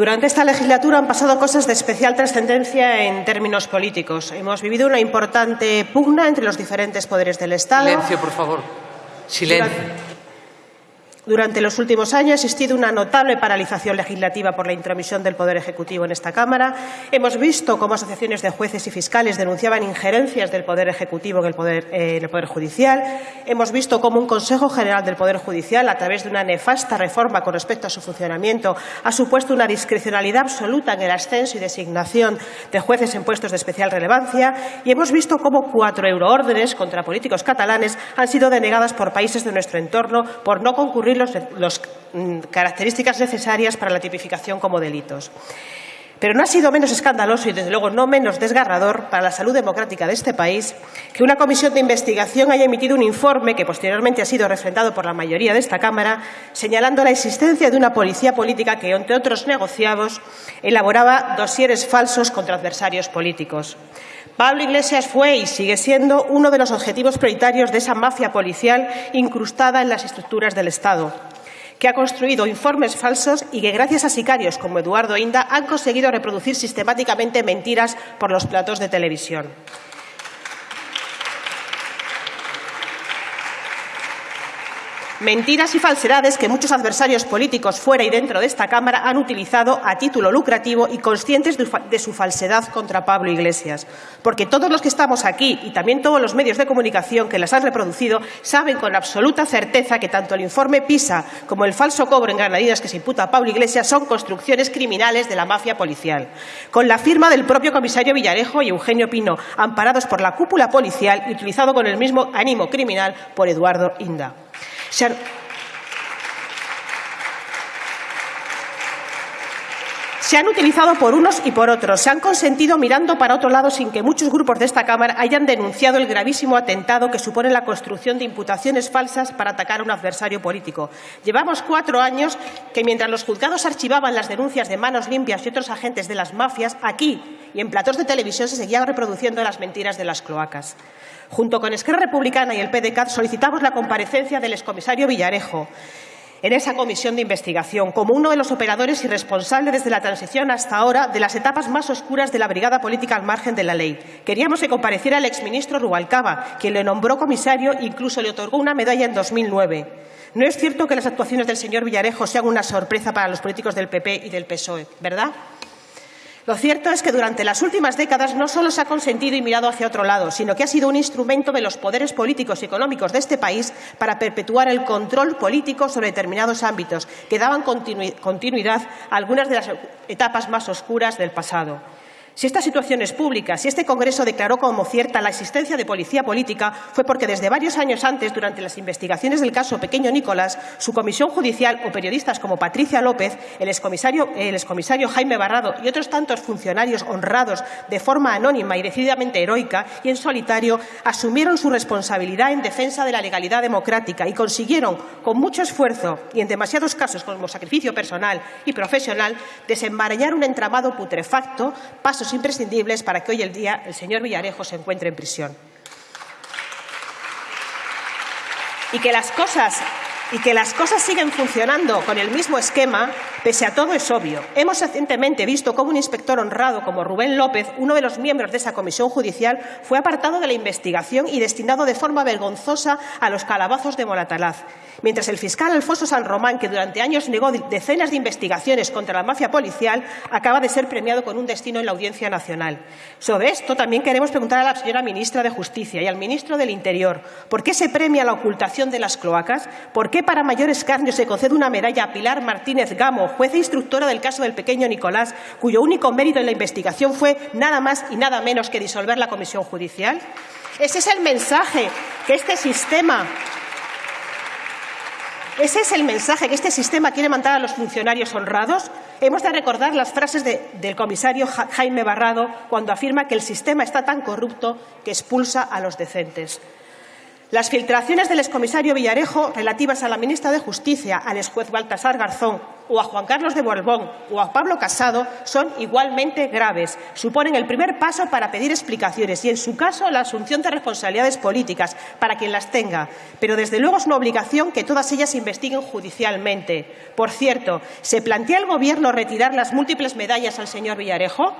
Durante esta legislatura han pasado cosas de especial trascendencia en términos políticos. Hemos vivido una importante pugna entre los diferentes poderes del Estado. Silencio, por favor. Silencio. Durante los últimos años ha existido una notable paralización legislativa por la intromisión del Poder Ejecutivo en esta Cámara. Hemos visto cómo asociaciones de jueces y fiscales denunciaban injerencias del Poder Ejecutivo en el Poder, eh, en el poder Judicial. Hemos visto cómo un Consejo General del Poder Judicial, a través de una nefasta reforma con respecto a su funcionamiento, ha supuesto una discrecionalidad absoluta en el ascenso y designación de jueces en puestos de especial relevancia. Y hemos visto cómo cuatro euroórdenes contra políticos catalanes han sido denegadas por países de nuestro entorno por no concurrir las mm, características necesarias para la tipificación como delitos. Pero no ha sido menos escandaloso y, desde luego, no menos desgarrador para la salud democrática de este país que una comisión de investigación haya emitido un informe que posteriormente ha sido refrendado por la mayoría de esta Cámara, señalando la existencia de una policía política que, entre otros negociados, elaboraba dosieres falsos contra adversarios políticos. Pablo Iglesias fue y sigue siendo uno de los objetivos prioritarios de esa mafia policial incrustada en las estructuras del Estado que ha construido informes falsos y que, gracias a sicarios como Eduardo Inda, han conseguido reproducir sistemáticamente mentiras por los platos de televisión. Mentiras y falsedades que muchos adversarios políticos fuera y dentro de esta Cámara han utilizado a título lucrativo y conscientes de su falsedad contra Pablo Iglesias. Porque todos los que estamos aquí y también todos los medios de comunicación que las han reproducido saben con absoluta certeza que tanto el informe PISA como el falso cobro en Granadinas que se imputa a Pablo Iglesias son construcciones criminales de la mafia policial. Con la firma del propio comisario Villarejo y Eugenio Pino, amparados por la cúpula policial y utilizado con el mismo ánimo criminal por Eduardo Inda. Se se han utilizado por unos y por otros, se han consentido mirando para otro lado sin que muchos grupos de esta Cámara hayan denunciado el gravísimo atentado que supone la construcción de imputaciones falsas para atacar a un adversario político. Llevamos cuatro años que, mientras los juzgados archivaban las denuncias de manos limpias y otros agentes de las mafias, aquí y en platos de televisión se seguían reproduciendo las mentiras de las cloacas. Junto con Esquerra Republicana y el PDCAT solicitamos la comparecencia del excomisario Villarejo en esa comisión de investigación como uno de los operadores y responsable desde la transición hasta ahora de las etapas más oscuras de la brigada política al margen de la ley. Queríamos que compareciera el exministro Rubalcaba, quien le nombró comisario e incluso le otorgó una medalla en 2009. No es cierto que las actuaciones del señor Villarejo sean una sorpresa para los políticos del PP y del PSOE, ¿verdad? Lo cierto es que durante las últimas décadas no solo se ha consentido y mirado hacia otro lado, sino que ha sido un instrumento de los poderes políticos y económicos de este país para perpetuar el control político sobre determinados ámbitos que daban continuidad a algunas de las etapas más oscuras del pasado. Si esta situación es pública, si este Congreso declaró como cierta la existencia de policía política, fue porque desde varios años antes, durante las investigaciones del caso Pequeño Nicolás, su comisión judicial o periodistas como Patricia López, el excomisario, el excomisario Jaime Barrado y otros tantos funcionarios honrados de forma anónima y decididamente heroica y en solitario, asumieron su responsabilidad en defensa de la legalidad democrática y consiguieron, con mucho esfuerzo y en demasiados casos como sacrificio personal y profesional, desenmarañar un entramado putrefacto, pasos imprescindibles para que hoy el día el señor Villarejo se encuentre en prisión. Y que las cosas y que las cosas siguen funcionando con el mismo esquema, pese a todo es obvio. Hemos recientemente visto cómo un inspector honrado como Rubén López, uno de los miembros de esa comisión judicial, fue apartado de la investigación y destinado de forma vergonzosa a los calabazos de Moratalaz mientras el fiscal Alfonso San Román, que durante años negó decenas de investigaciones contra la mafia policial, acaba de ser premiado con un destino en la Audiencia Nacional. Sobre esto también queremos preguntar a la señora ministra de Justicia y al ministro del Interior ¿por qué se premia la ocultación de las cloacas? ¿Por qué para mayor escarnio se concede una medalla a Pilar Martínez Gamo, jueza instructora del caso del pequeño Nicolás, cuyo único mérito en la investigación fue nada más y nada menos que disolver la comisión judicial? Ese es el mensaje que este sistema ¿Ese es el mensaje que este sistema quiere mandar a los funcionarios honrados? Hemos de recordar las frases del comisario Jaime Barrado cuando afirma que el sistema está tan corrupto que expulsa a los decentes. Las filtraciones del excomisario Villarejo relativas a la ministra de Justicia, al exjuez Baltasar Garzón o a Juan Carlos de Borbón o a Pablo Casado son igualmente graves. Suponen el primer paso para pedir explicaciones y, en su caso, la asunción de responsabilidades políticas para quien las tenga. Pero, desde luego, es una obligación que todas ellas se investiguen judicialmente. Por cierto, ¿se plantea el Gobierno retirar las múltiples medallas al señor Villarejo?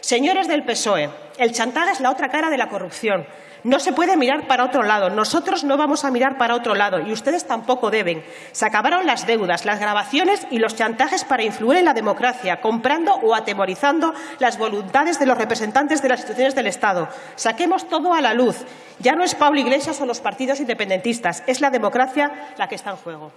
Señores del PSOE, el chantaje es la otra cara de la corrupción. No se puede mirar para otro lado. Nosotros no vamos a mirar para otro lado y ustedes tampoco deben. Se acabaron las deudas, las grabaciones y los chantajes para influir en la democracia, comprando o atemorizando las voluntades de los representantes de las instituciones del Estado. Saquemos todo a la luz. Ya no es Pablo Iglesias o los partidos independentistas, es la democracia la que está en juego.